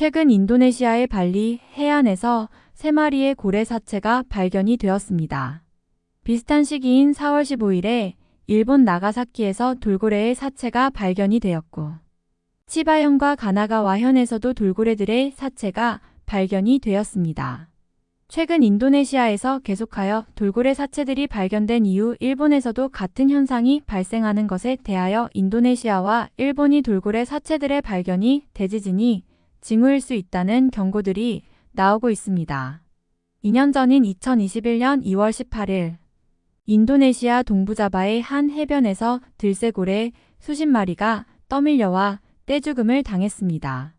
최근 인도네시아의 발리 해안에서 세 마리의 고래 사체가 발견이 되었습니다. 비슷한 시기인 4월 15일에 일본 나가사키에서 돌고래의 사체가 발견이 되었고 치바현과 가나가와현에서도 돌고래들의 사체가 발견이 되었습니다. 최근 인도네시아에서 계속하여 돌고래 사체들이 발견된 이후 일본에서도 같은 현상이 발생하는 것에 대하여 인도네시아와 일본이 돌고래 사체들의 발견이 대지진이 징후일 수 있다는 경고들이 나오고 있습니다. 2년 전인 2021년 2월 18일 인도네시아 동부자바의 한 해변에서 들새고래 수십 마리가 떠밀려와 떼죽음을 당했습니다.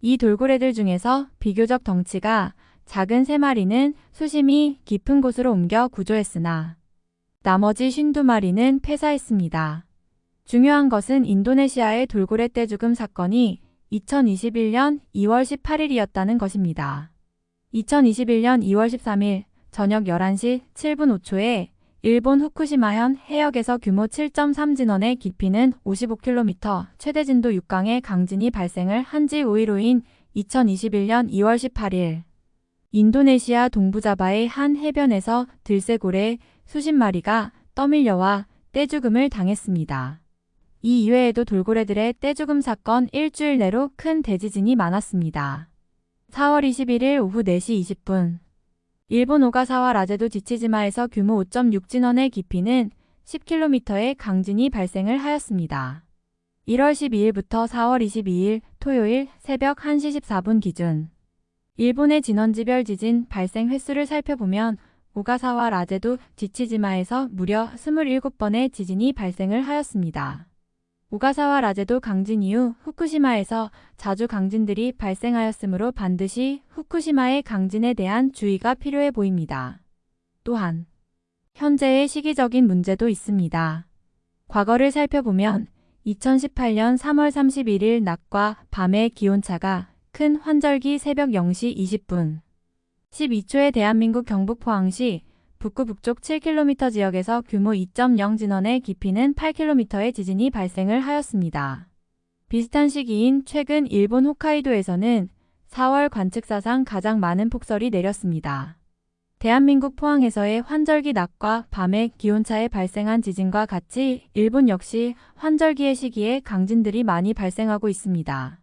이 돌고래들 중에서 비교적 덩치가 작은 세 마리는 수심이 깊은 곳으로 옮겨 구조했으나 나머지 52마리는 폐사했습니다. 중요한 것은 인도네시아의 돌고래 떼죽음 사건이 2021년 2월 18일이었다는 것입니다. 2021년 2월 13일 저녁 11시 7분 5초에 일본 후쿠시마현 해역에서 규모 7.3 진원의 깊이는 55km, 최대 진도 6강의 강진이 발생을 한 지 5일 후인 2021년 2월 18일 인도네시아 동부자바의 한 해변에서 들새고래 수십 마리가 떠밀려와 떼죽음을 당했습니다. 이 이외에도 돌고래들의 떼죽음 사건 일주일 내로 큰 대지진이 많았습니다. 4월 21일 오후 4시 20분 일본 오가사와 라제도 지치지마에서 규모 5.6 진원의 깊이는 10km의 강진이 발생을 하였습니다. 1월 12일부터 4월 22일 토요일 새벽 1시 14분 기준 일본의 진원지별 지진 발생 횟수를 살펴보면 오가사와 라제도 지치지마에서 무려 27번의 지진이 발생을 하였습니다. 오가사와 라제도 강진 이후 후쿠시마에서 자주 강진들이 발생하였으므로 반드시 후쿠시마의 강진에 대한 주의가 필요해 보입니다. 또한 현재의 시기적인 문제도 있습니다. 과거를 살펴보면 2018년 3월 31일 낮과 밤의 기온차가 큰 환절기 새벽 0시 20분 12초에 대한민국 경북 포항시 북구 북쪽 7km 지역에서 규모 2.0 진원의 깊이는 8km의 지진이 발생을 하였습니다. 비슷한 시기인 최근 일본 홋카이도에서는 4월 관측사상 가장 많은 폭설이 내렸습니다. 대한민국 포항에서의 환절기 낮과 밤의 기온차에 발생한 지진과 같이 일본 역시 환절기의 시기에 강진들이 많이 발생하고 있습니다.